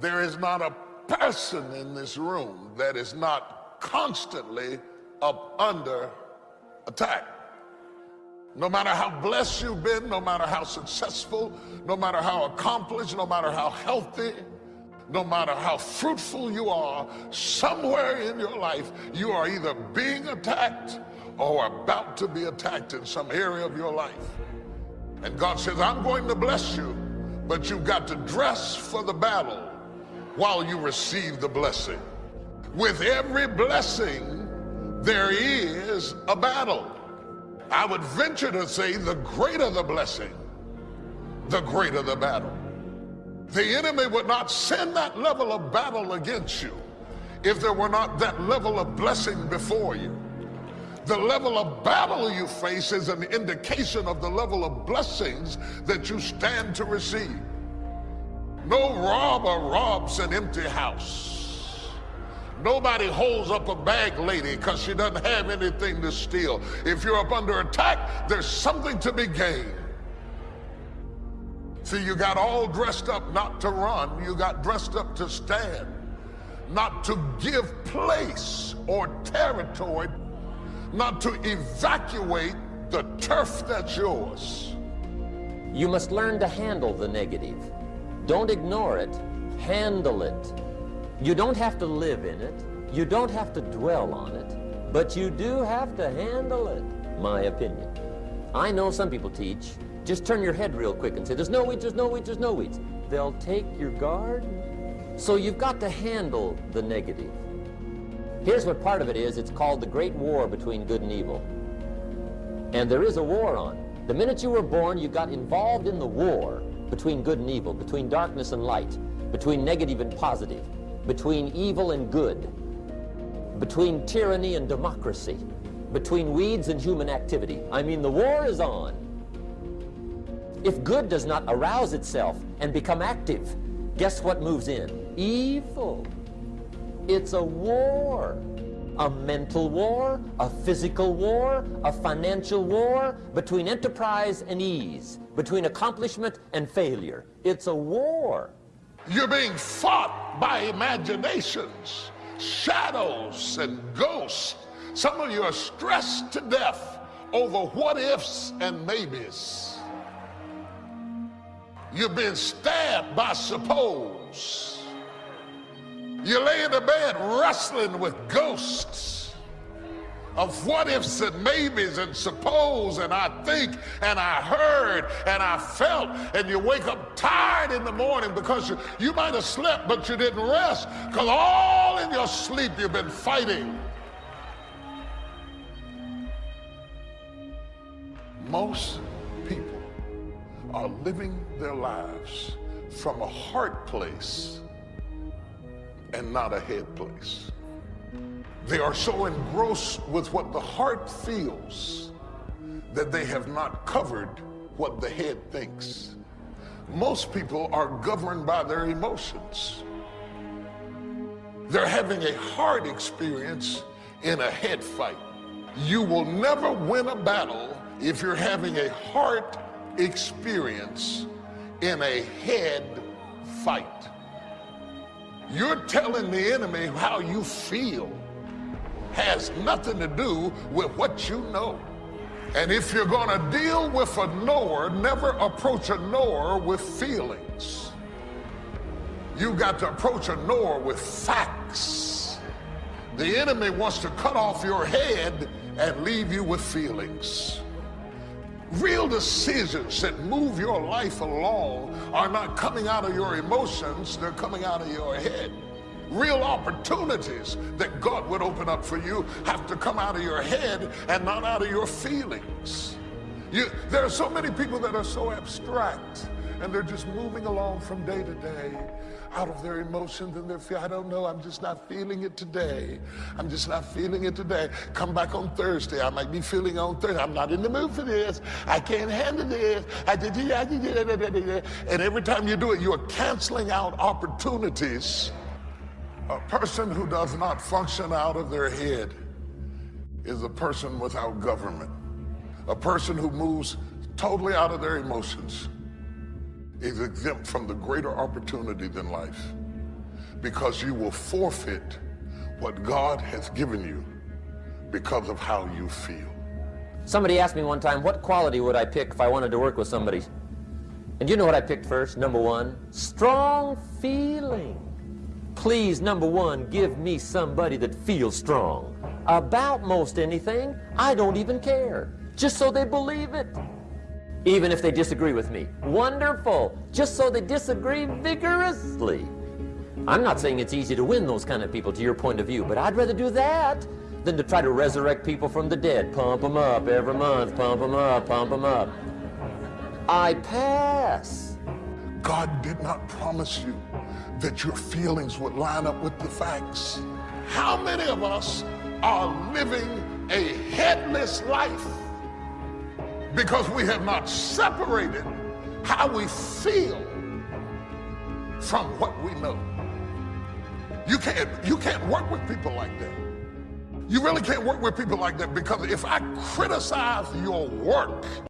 There is not a person in this room that is not constantly up under attack. No matter how blessed you've been, no matter how successful, no matter how accomplished, no matter how healthy, no matter how fruitful you are, somewhere in your life, you are either being attacked or about to be attacked in some area of your life. And God says, I'm going to bless you, but you've got to dress for the battle while you receive the blessing. With every blessing, there is a battle. I would venture to say the greater the blessing, the greater the battle. The enemy would not send that level of battle against you if there were not that level of blessing before you. The level of battle you face is an indication of the level of blessings that you stand to receive. No robber robs an empty house. Nobody holds up a bag lady because she doesn't have anything to steal. If you're up under attack, there's something to be gained. See, you got all dressed up not to run, you got dressed up to stand, not to give place or territory, not to evacuate the turf that's yours. You must learn to handle the negative. Don't ignore it, handle it. You don't have to live in it, you don't have to dwell on it, but you do have to handle it, my opinion. I know some people teach just turn your head real quick and say, there's no weeds, there's no weeds, there's no weeds. They'll take your guard. So you've got to handle the negative. Here's what part of it is. It's called the great war between good and evil. And there is a war on. The minute you were born, you got involved in the war between good and evil, between darkness and light, between negative and positive, between evil and good, between tyranny and democracy, between weeds and human activity. I mean, the war is on. If good does not arouse itself and become active, guess what moves in? Evil. It's a war. A mental war, a physical war, a financial war, between enterprise and ease, between accomplishment and failure. It's a war. You're being fought by imaginations, shadows, and ghosts. Some of you are stressed to death over what ifs and maybes. You've been stabbed by suppose. You lay in the bed wrestling with ghosts of what ifs and maybes and suppose and I think and I heard and I felt and you wake up tired in the morning because you, you might have slept but you didn't rest because all in your sleep you've been fighting. Most people are living their lives from a heart place and not a head place. They are so engrossed with what the heart feels that they have not covered what the head thinks. Most people are governed by their emotions. They're having a heart experience in a head fight. You will never win a battle if you're having a heart experience in a head fight. You're telling the enemy how you feel has nothing to do with what you know. And if you're going to deal with a knower, never approach a knower with feelings. You got to approach a knower with facts. The enemy wants to cut off your head and leave you with feelings. Real decisions that move your life along are not coming out of your emotions, they're coming out of your head. Real opportunities that God would open up for you have to come out of your head and not out of your feelings. You, there are so many people that are so abstract and they're just moving along from day to day out of their emotions and their fear. I don't know. I'm just not feeling it today. I'm just not feeling it today. Come back on Thursday. I might be feeling on Thursday. I'm not in the mood for this. I can't handle this. I did, I did, and every time you do it, you are canceling out opportunities. A person who does not function out of their head is a person without government. A person who moves totally out of their emotions is exempt from the greater opportunity than life. because you will forfeit what God has given you because of how you feel. Somebody asked me one time, what quality would I pick if I wanted to work with somebody? And you know what I picked first? Number one, strong feeling. Please, number one, give me somebody that feels strong. About most anything, I don't even care. Just so they believe it. Even if they disagree with me. Wonderful. Just so they disagree vigorously. I'm not saying it's easy to win those kind of people to your point of view, but I'd rather do that than to try to resurrect people from the dead. Pump them up every month, pump them up, pump them up. I pass. God did not promise you that your feelings would line up with the facts. How many of us are living a headless life because we have not separated how we feel from what we know? You can't, you can't work with people like that. You really can't work with people like that because if I criticize your work,